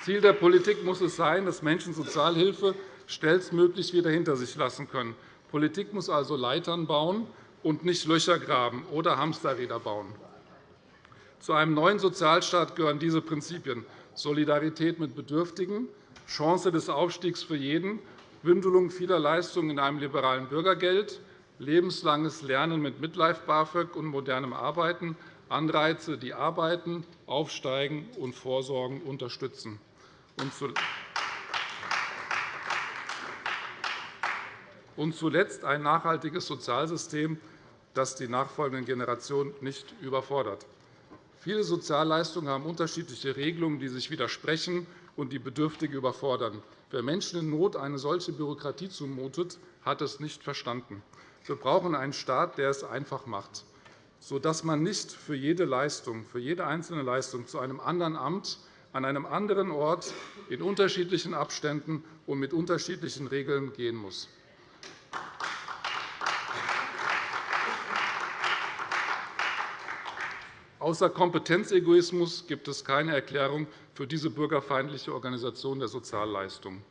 Ziel der Politik muss es sein, dass Menschen Sozialhilfe schnellstmöglich wieder hinter sich lassen können. Politik muss also Leitern bauen und nicht Löcher graben oder Hamsterräder bauen. Zu einem neuen Sozialstaat gehören diese Prinzipien Solidarität mit Bedürftigen, Chance des Aufstiegs für jeden, Bündelung vieler Leistungen in einem liberalen Bürgergeld, lebenslanges Lernen mit Midlife BAföG und modernem Arbeiten, Anreize, die arbeiten, aufsteigen und Vorsorgen unterstützen und zuletzt ein nachhaltiges Sozialsystem, das die nachfolgenden Generationen nicht überfordert. Viele Sozialleistungen haben unterschiedliche Regelungen, die sich widersprechen und die Bedürftige überfordern. Wer Menschen in Not eine solche Bürokratie zumutet, hat es nicht verstanden. Wir brauchen einen Staat, der es einfach macht, sodass man nicht für jede Leistung, für jede einzelne Leistung zu einem anderen Amt an einem anderen Ort in unterschiedlichen Abständen und mit unterschiedlichen Regeln gehen muss. Außer Kompetenzegoismus gibt es keine Erklärung für diese bürgerfeindliche Organisation der Sozialleistungen.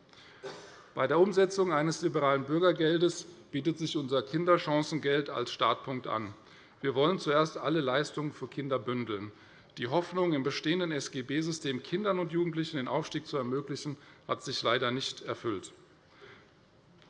Bei der Umsetzung eines liberalen Bürgergeldes bietet sich unser Kinderchancengeld als Startpunkt an. Wir wollen zuerst alle Leistungen für Kinder bündeln. Die Hoffnung, im bestehenden SGB-System Kindern und Jugendlichen den Aufstieg zu ermöglichen, hat sich leider nicht erfüllt.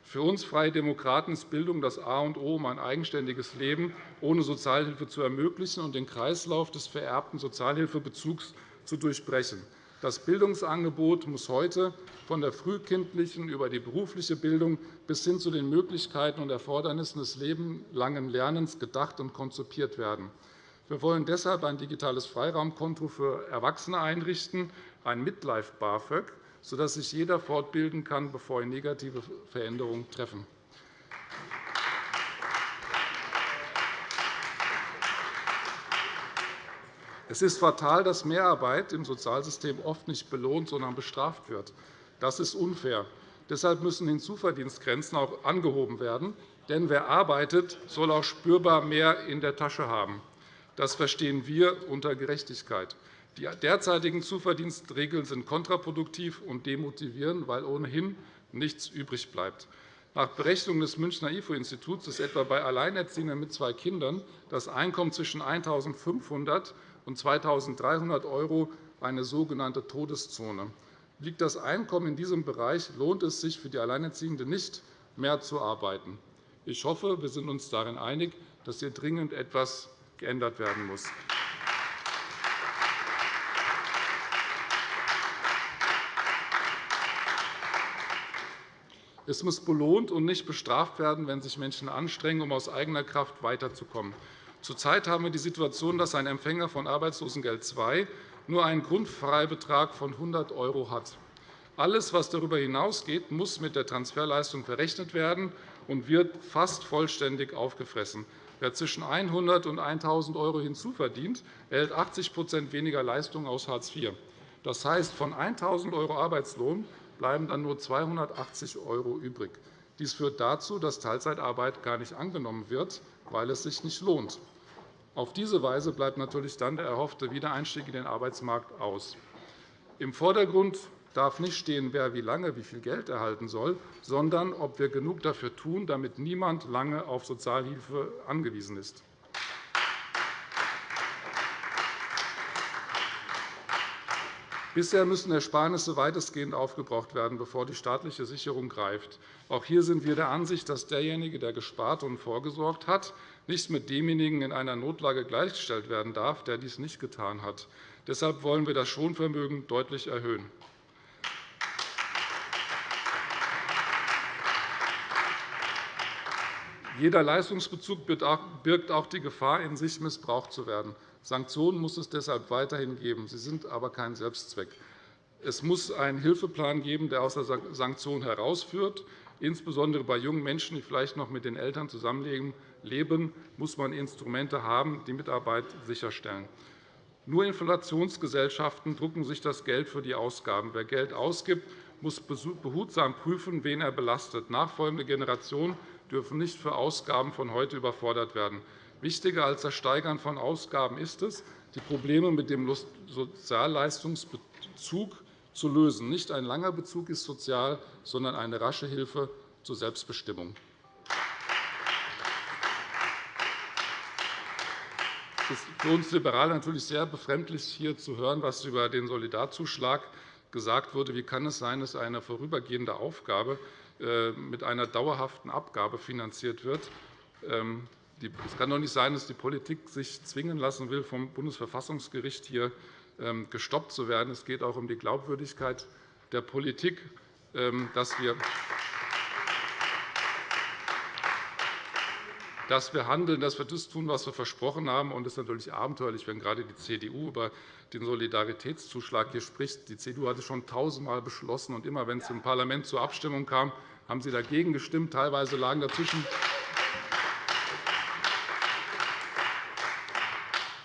Für uns Freie Demokraten ist Bildung das A und O, um ein eigenständiges Leben ohne Sozialhilfe zu ermöglichen und den Kreislauf des vererbten Sozialhilfebezugs zu durchbrechen. Das Bildungsangebot muss heute von der frühkindlichen über die berufliche Bildung bis hin zu den Möglichkeiten und Erfordernissen des lebenslangen Lernens gedacht und konzipiert werden. Wir wollen deshalb ein digitales Freiraumkonto für Erwachsene einrichten, ein Midlife BAföG, sodass sich jeder fortbilden kann, bevor ihn negative Veränderungen treffen. Es ist fatal, dass Mehrarbeit im Sozialsystem oft nicht belohnt, sondern bestraft wird. Das ist unfair. Deshalb müssen Hinzuverdienstgrenzen auch angehoben werden. Denn wer arbeitet, soll auch spürbar mehr in der Tasche haben. Das verstehen wir unter Gerechtigkeit. Die derzeitigen Zuverdienstregeln sind kontraproduktiv und demotivieren, weil ohnehin nichts übrig bleibt. Nach Berechnungen des Münchner IFO-Instituts ist etwa bei Alleinerziehenden mit zwei Kindern das Einkommen zwischen 1.500 und 2.300 € eine sogenannte Todeszone. Liegt das Einkommen in diesem Bereich, lohnt es sich für die Alleinerziehende nicht, mehr zu arbeiten. Ich hoffe, wir sind uns darin einig, dass hier dringend etwas geändert werden muss. Es muss belohnt und nicht bestraft werden, wenn sich Menschen anstrengen, um aus eigener Kraft weiterzukommen. Zurzeit haben wir die Situation, dass ein Empfänger von Arbeitslosengeld II nur einen Grundfreibetrag von 100 € hat. Alles, was darüber hinausgeht, muss mit der Transferleistung verrechnet werden und wird fast vollständig aufgefressen. Wer zwischen 100 und 1.000 € hinzuverdient, erhält 80% weniger Leistung aus Hartz IV. Das heißt, von 1.000 € Arbeitslohn bleiben dann nur 280 € übrig. Dies führt dazu, dass Teilzeitarbeit gar nicht angenommen wird, weil es sich nicht lohnt. Auf diese Weise bleibt natürlich dann der erhoffte Wiedereinstieg in den Arbeitsmarkt aus. Im Vordergrund darf nicht stehen, wer wie lange wie viel Geld erhalten soll, sondern ob wir genug dafür tun, damit niemand lange auf Sozialhilfe angewiesen ist. Bisher müssen Ersparnisse weitestgehend aufgebraucht werden, bevor die staatliche Sicherung greift. Auch hier sind wir der Ansicht, dass derjenige, der gespart und vorgesorgt hat, nicht mit demjenigen in einer Notlage gleichgestellt werden darf, der dies nicht getan hat. Deshalb wollen wir das Schonvermögen deutlich erhöhen. Jeder Leistungsbezug birgt auch die Gefahr in sich, missbraucht zu werden. Sanktionen muss es deshalb weiterhin geben. Sie sind aber kein Selbstzweck. Es muss einen Hilfeplan geben, der aus der Sanktion herausführt. Insbesondere bei jungen Menschen, die vielleicht noch mit den Eltern zusammenleben, muss man Instrumente haben, die Mitarbeit sicherstellen. Nur Inflationsgesellschaften drucken sich das Geld für die Ausgaben. Wer Geld ausgibt, muss behutsam prüfen, wen er belastet. Nachfolgende Generationen dürfen nicht für Ausgaben von heute überfordert werden. Wichtiger als das Steigern von Ausgaben ist es, die Probleme mit dem Sozialleistungsbezug zu lösen. Nicht ein langer Bezug ist sozial, sondern eine rasche Hilfe zur Selbstbestimmung. Es ist für uns Liberale natürlich sehr befremdlich, hier zu hören, was über den Solidarzuschlag gesagt wurde. Wie kann es sein, dass eine vorübergehende Aufgabe mit einer dauerhaften Abgabe finanziert wird? Ähm, es kann doch nicht sein, dass die Politik sich zwingen lassen will, vom Bundesverfassungsgericht hier ähm, gestoppt zu werden. Es geht auch um die Glaubwürdigkeit der Politik, ähm, dass wir dass wir handeln, dass wir das tun, was wir versprochen haben. Es ist natürlich abenteuerlich, wenn gerade die CDU über den Solidaritätszuschlag hier spricht. Die CDU hatte schon tausendmal beschlossen, und immer wenn es im Parlament zur Abstimmung kam, haben Sie dagegen gestimmt. Teilweise lagen dazwischen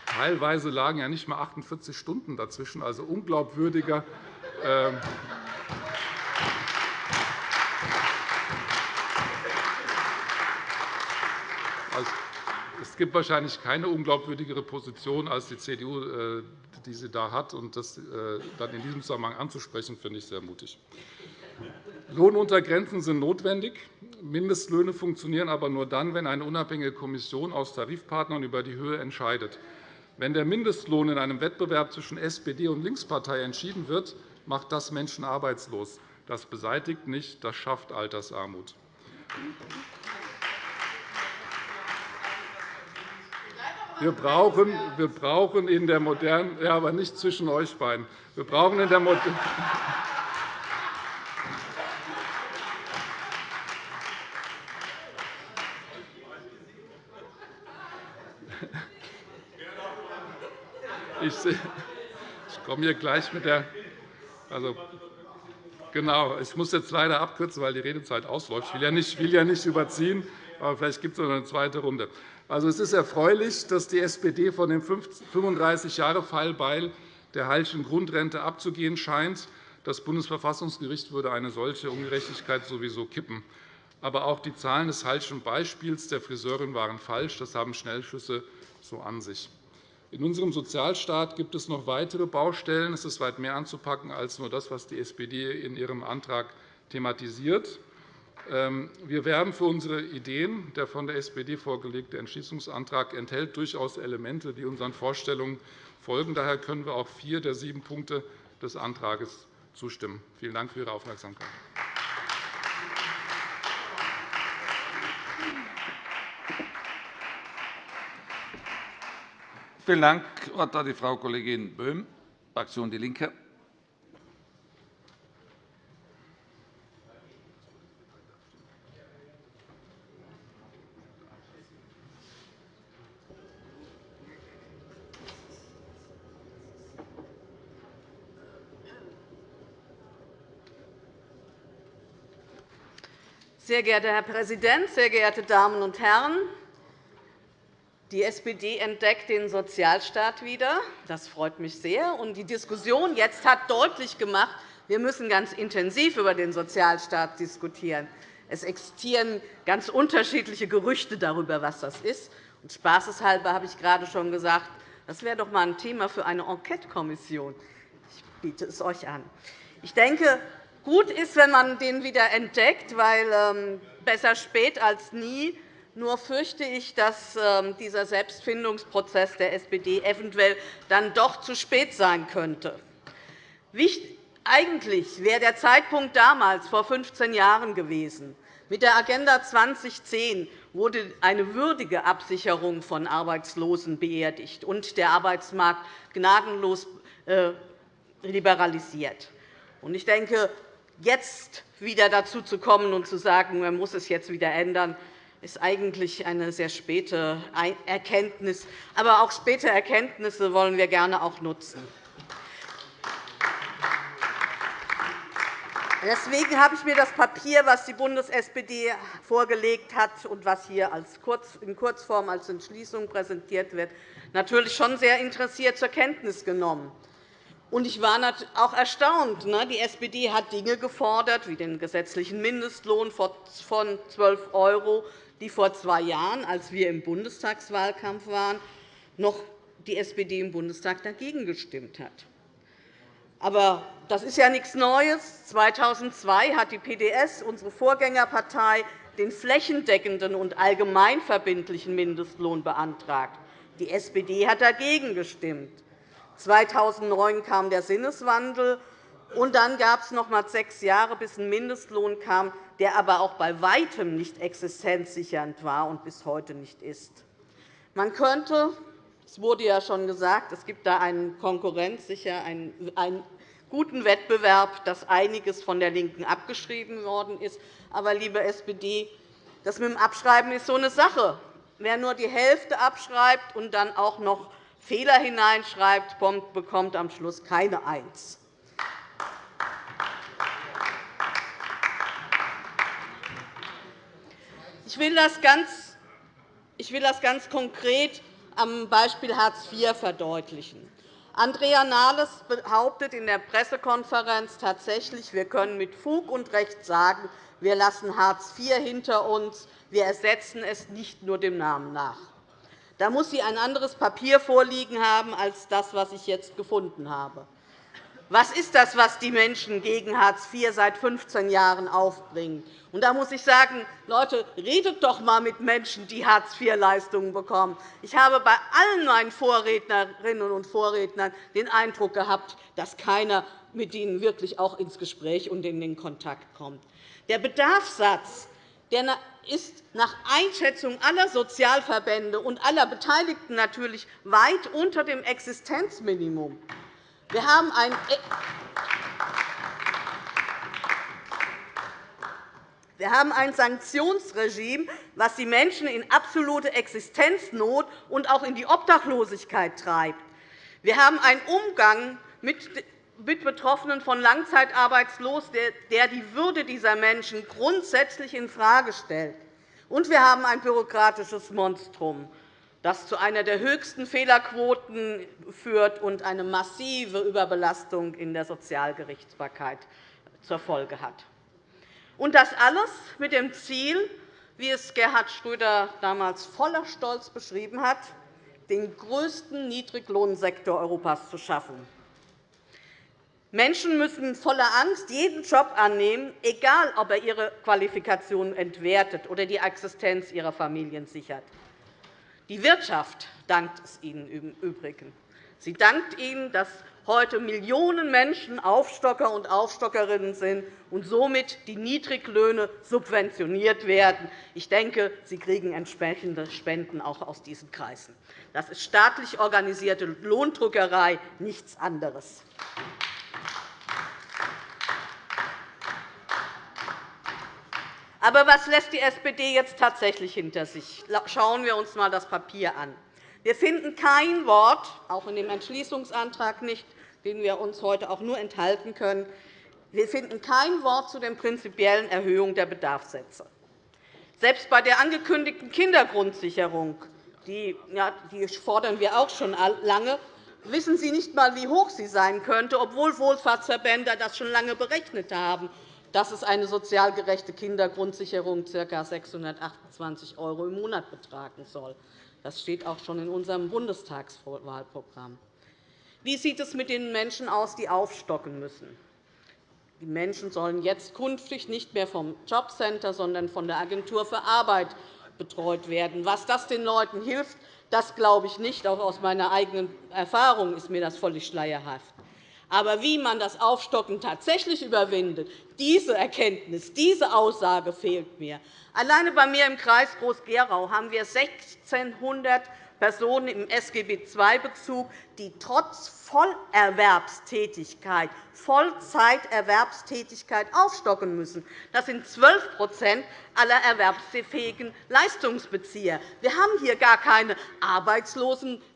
Teilweise lagen ja nicht einmal 48 Stunden dazwischen, also unglaubwürdiger. Gibt wahrscheinlich keine unglaubwürdigere Position als die CDU, äh, die sie da hat. Und das äh, dann in diesem Zusammenhang anzusprechen, finde ich sehr mutig. Lohnuntergrenzen sind notwendig. Mindestlöhne funktionieren aber nur dann, wenn eine unabhängige Kommission aus Tarifpartnern über die Höhe entscheidet. Wenn der Mindestlohn in einem Wettbewerb zwischen SPD und Linkspartei entschieden wird, macht das Menschen arbeitslos. Das beseitigt nicht, das schafft Altersarmut. Wir brauchen, wir brauchen in der modernen, ja, aber nicht zwischen euch beiden. Wir brauchen in der modernen Ich, komme hier gleich mit der. Also, genau, ich muss jetzt leider abkürzen, weil die Redezeit ausläuft. Ich will ja nicht, will ja nicht überziehen, aber vielleicht gibt es noch eine zweite Runde. Also, es ist erfreulich, dass die SPD von dem 35-Jahre-Fallbeil der Hallschen Grundrente abzugehen scheint. Das Bundesverfassungsgericht würde eine solche Ungerechtigkeit sowieso kippen. Aber auch die Zahlen des Hallschen Beispiels der Friseurin waren falsch. Das haben Schnellschüsse so an sich. In unserem Sozialstaat gibt es noch weitere Baustellen. Es ist weit mehr anzupacken als nur das, was die SPD in ihrem Antrag thematisiert. Ähm, wir werben für unsere Ideen. Der von der SPD vorgelegte Entschließungsantrag enthält durchaus Elemente, die unseren Vorstellungen folgen. Daher können wir auch vier der sieben Punkte des Antrags zustimmen. Vielen Dank für Ihre Aufmerksamkeit. Vielen Dank. Das Wort hat Frau Kollegin Böhm, Fraktion DIE LINKE. Sehr geehrter Herr Präsident, sehr geehrte Damen und Herren! Die SPD entdeckt den Sozialstaat wieder. Das freut mich sehr. die Diskussion jetzt hat deutlich gemacht, wir müssen ganz intensiv über den Sozialstaat diskutieren. Es existieren ganz unterschiedliche Gerüchte darüber, was das ist. Und spaßeshalber habe ich gerade schon gesagt, das wäre doch einmal ein Thema für eine Enquetekommission. Ich biete es euch an. Ich denke, gut ist, wenn man den wieder entdeckt, weil ähm, besser spät als nie nur fürchte ich, dass ähm, dieser Selbstfindungsprozess der SPD eventuell dann doch zu spät sein könnte. Eigentlich wäre der Zeitpunkt damals, vor 15 Jahren, gewesen, Mit der Agenda 2010 wurde eine würdige Absicherung von Arbeitslosen beerdigt und der Arbeitsmarkt gnadenlos äh, liberalisiert. Ich denke, jetzt wieder dazu zu kommen und zu sagen, man muss es jetzt wieder ändern, ist eigentlich eine sehr späte Erkenntnis. Aber auch späte Erkenntnisse wollen wir gerne auch nutzen. Deswegen habe ich mir das Papier, das die Bundes-SPD vorgelegt hat und was hier in Kurzform als Entschließung präsentiert wird, natürlich schon sehr interessiert zur Kenntnis genommen. Ich war auch erstaunt. Ne? Die SPD hat Dinge gefordert, wie den gesetzlichen Mindestlohn von 12 €, die vor zwei Jahren, als wir im Bundestagswahlkampf waren, noch die SPD im Bundestag dagegen gestimmt hat. Aber das ist ja nichts Neues. 2002 hat die PDS, unsere Vorgängerpartei, den flächendeckenden und allgemeinverbindlichen Mindestlohn beantragt. Die SPD hat dagegen gestimmt. 2009 kam der Sinneswandel, und dann gab es noch einmal sechs Jahre, bis ein Mindestlohn kam, der aber auch bei Weitem nicht existenzsichernd war und bis heute nicht ist. Man könnte es wurde ja schon gesagt, es gibt da einen konkurrenzsicher, einen guten Wettbewerb, dass einiges von der LINKEN abgeschrieben worden ist. Aber, liebe SPD, das mit dem Abschreiben ist so eine Sache. Wer nur die Hälfte abschreibt und dann auch noch Fehler hineinschreibt, bekommt am Schluss keine Eins. Ich will das ganz, konkret am Beispiel Hartz IV verdeutlichen. Andrea Nahles behauptet in der Pressekonferenz tatsächlich, wir können mit Fug und Recht sagen, wir lassen Hartz IV hinter uns, wir ersetzen es nicht nur dem Namen nach. Da muss sie ein anderes Papier vorliegen haben als das, was ich jetzt gefunden habe. Was ist das, was die Menschen gegen Hartz IV seit 15 Jahren aufbringen? Und da muss ich sagen, Leute, redet doch einmal mit Menschen, die Hartz-IV-Leistungen bekommen. Ich habe bei allen meinen Vorrednerinnen und Vorrednern den Eindruck gehabt, dass keiner mit ihnen wirklich auch ins Gespräch und in den Kontakt kommt. Der Bedarfssatz der ist nach Einschätzung aller Sozialverbände und aller Beteiligten natürlich weit unter dem Existenzminimum. Wir haben ein e- Wir haben ein Sanktionsregime, das die Menschen in absolute Existenznot und auch in die Obdachlosigkeit treibt. Wir haben einen Umgang mit Betroffenen von Langzeitarbeitslos, der die Würde dieser Menschen grundsätzlich infrage stellt. Und wir haben ein bürokratisches Monstrum, das zu einer der höchsten Fehlerquoten führt und eine massive Überbelastung in der Sozialgerichtsbarkeit zur Folge hat. Und das alles mit dem Ziel, wie es Gerhard Schröder damals voller Stolz beschrieben hat, den größten Niedriglohnsektor Europas zu schaffen. Menschen müssen voller Angst jeden Job annehmen, egal ob er ihre Qualifikation entwertet oder die Existenz ihrer Familien sichert. Die Wirtschaft dankt es Ihnen im Übrigen. Sie dankt Ihnen, dass heute Millionen Menschen Aufstocker und Aufstockerinnen sind und somit die Niedriglöhne subventioniert werden. Ich denke, Sie kriegen entsprechende Spenden auch aus diesen Kreisen. Das ist staatlich organisierte Lohndrückerei, nichts anderes. Aber was lässt die SPD jetzt tatsächlich hinter sich? Schauen wir uns einmal das Papier an. Wir finden kein Wort, auch in dem Entschließungsantrag nicht, den wir uns heute auch nur enthalten können, wir finden kein Wort zu der prinzipiellen Erhöhung der Bedarfssätze. Selbst bei der angekündigten Kindergrundsicherung, die, ja, die fordern wir auch schon lange, wissen Sie nicht einmal, wie hoch sie sein könnte, obwohl Wohlfahrtsverbände das schon lange berechnet haben dass es eine sozial gerechte Kindergrundsicherung ca. 628 € im Monat betragen soll. Das steht auch schon in unserem Bundestagswahlprogramm. Wie sieht es mit den Menschen aus, die aufstocken müssen? Die Menschen sollen jetzt künftig nicht mehr vom Jobcenter, sondern von der Agentur für Arbeit betreut werden. Was das den Leuten hilft, das glaube ich nicht. Auch aus meiner eigenen Erfahrung ist mir das völlig schleierhaft. Aber wie man das Aufstocken tatsächlich überwindet, diese Erkenntnis, diese Aussage fehlt mir. Alleine bei mir im Kreis Groß-Gerau haben wir 1.600 Personen im SGB II-Bezug, die trotz Vollerwerbstätigkeit, Vollzeiterwerbstätigkeit aufstocken müssen. Das sind 12% aller erwerbsfähigen Leistungsbezieher. Wir haben hier gar keine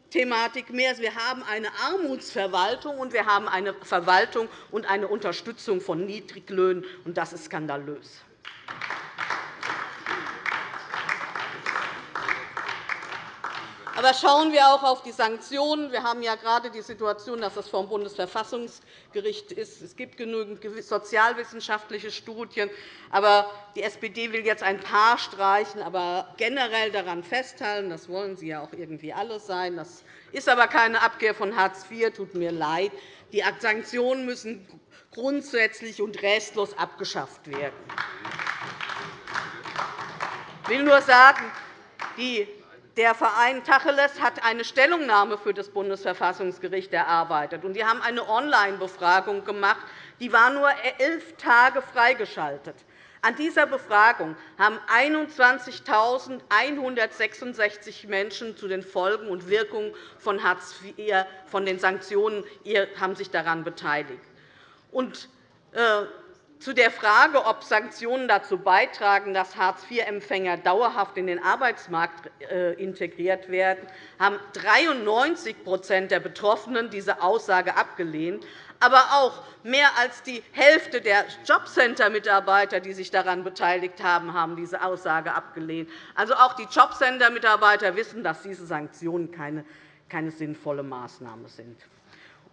Arbeitslosenthematik mehr. Wir haben eine Armutsverwaltung, und wir haben eine Verwaltung und eine Unterstützung von Niedriglöhnen. und Das ist skandalös. Aber schauen wir auch auf die Sanktionen. Wir haben ja gerade die Situation, dass das vom Bundesverfassungsgericht ist. Es gibt genügend sozialwissenschaftliche Studien. Aber die SPD will jetzt ein paar streichen, aber generell daran festhalten. Das wollen Sie ja auch irgendwie alle sein. Das ist aber keine Abkehr von Hartz IV. Tut mir leid. Die Sanktionen müssen grundsätzlich und restlos abgeschafft werden. Ich will nur sagen, die der Verein Tacheles hat eine Stellungnahme für das Bundesverfassungsgericht erarbeitet. Die haben eine Online-Befragung gemacht. Die war nur elf Tage freigeschaltet. An dieser Befragung haben 21.166 Menschen zu den Folgen und Wirkungen von Hartz IV, von den Sanktionen haben sich daran beteiligt. Und, äh, zu der Frage, ob Sanktionen dazu beitragen, dass Hartz-IV-Empfänger dauerhaft in den Arbeitsmarkt äh, integriert werden, haben 93% der Betroffenen diese Aussage abgelehnt. Aber auch mehr als die Hälfte der Jobcenter-Mitarbeiter, die sich daran beteiligt haben, haben diese Aussage abgelehnt. Also auch die Jobcenter-Mitarbeiter wissen, dass diese Sanktionen keine sinnvolle Maßnahme sind.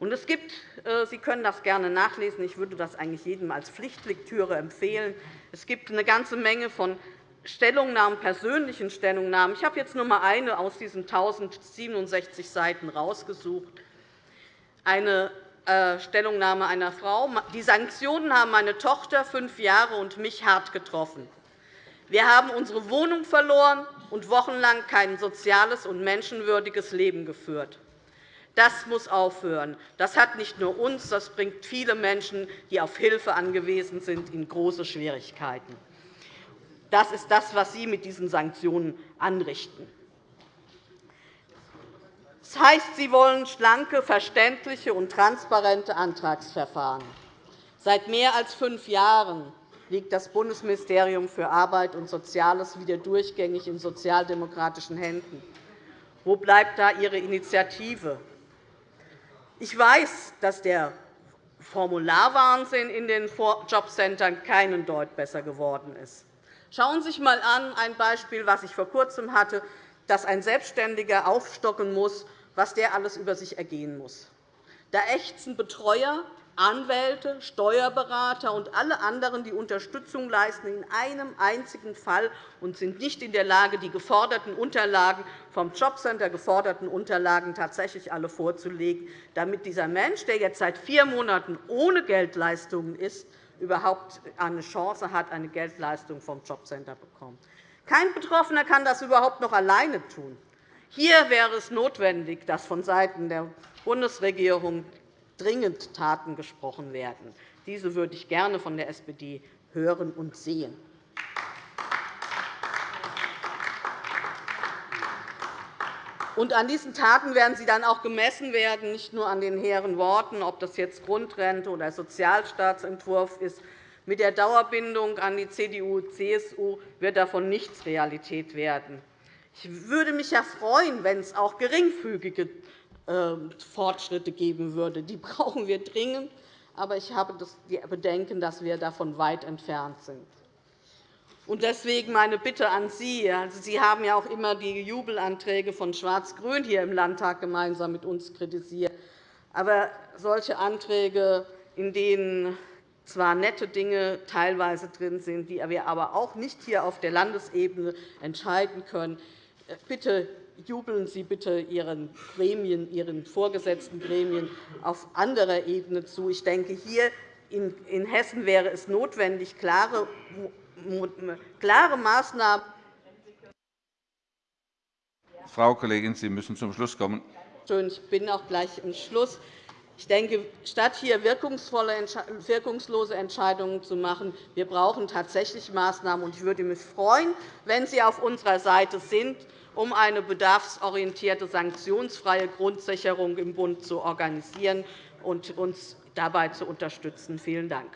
Und es gibt, äh, Sie können das gerne nachlesen, ich würde das eigentlich jedem als Pflichtlektüre empfehlen. Es gibt eine ganze Menge von Stellungnahmen, persönlichen Stellungnahmen. Ich habe jetzt nur einmal eine aus diesen 1067 Seiten herausgesucht. Eine äh, Stellungnahme einer Frau. Die Sanktionen haben meine Tochter, fünf Jahre, und mich hart getroffen. Wir haben unsere Wohnung verloren und wochenlang kein soziales und menschenwürdiges Leben geführt. Das muss aufhören. Das hat nicht nur uns, das bringt viele Menschen, die auf Hilfe angewiesen sind, in große Schwierigkeiten. Das ist das, was Sie mit diesen Sanktionen anrichten. Das heißt, Sie wollen schlanke, verständliche und transparente Antragsverfahren. Seit mehr als fünf Jahren liegt das Bundesministerium für Arbeit und Soziales wieder durchgängig in sozialdemokratischen Händen. Wo bleibt da Ihre Initiative? Ich weiß, dass der Formularwahnsinn in den Jobcentern keinen Deut besser geworden ist. Schauen Sie sich einmal an, ein Beispiel, das ich vor Kurzem hatte, dass ein Selbstständiger aufstocken muss, was der alles über sich ergehen muss. Da ächzen Betreuer, Anwälte, Steuerberater und alle anderen, die Unterstützung leisten, in einem einzigen Fall und sind nicht in der Lage, die geforderten Unterlagen vom Jobcenter geforderten Unterlagen tatsächlich alle vorzulegen, damit dieser Mensch, der jetzt seit vier Monaten ohne Geldleistungen ist, überhaupt eine Chance hat, eine Geldleistung vom Jobcenter zu bekommen. Kein Betroffener kann das überhaupt noch alleine tun. Hier wäre es notwendig, dass vonseiten der Bundesregierung dringend Taten gesprochen werden. Diese würde ich gerne von der SPD hören und sehen. Und an diesen Taten werden sie dann auch gemessen werden, nicht nur an den hehren Worten, ob das jetzt Grundrente oder Sozialstaatsentwurf ist. Mit der Dauerbindung an die CDU und CSU wird davon nichts Realität werden. Ich würde mich ja freuen, wenn es auch geringfügige Fortschritte geben würde. Die brauchen wir dringend. Aber ich habe die Bedenken, dass wir davon weit entfernt sind. Deswegen meine Bitte an Sie. Also, Sie haben ja auch immer die Jubelanträge von Schwarz-Grün hier im Landtag gemeinsam mit uns kritisiert. Aber solche Anträge, in denen zwar nette Dinge teilweise drin sind, die wir aber auch nicht hier auf der Landesebene entscheiden können, äh, bitte jubeln Sie bitte Ihren Gremien, Ihren vorgesetzten Gremien auf anderer Ebene zu. Ich denke, hier in Hessen wäre es notwendig, klare, klare Maßnahmen Frau Kollegin, Sie müssen zum Schluss kommen. Ich bin auch gleich im Schluss. Ich denke, statt hier wirkungslose Entscheidungen zu machen, wir brauchen tatsächlich Maßnahmen. Ich würde mich freuen, wenn Sie auf unserer Seite sind, um eine bedarfsorientierte, sanktionsfreie Grundsicherung im Bund zu organisieren und uns dabei zu unterstützen. Vielen Dank.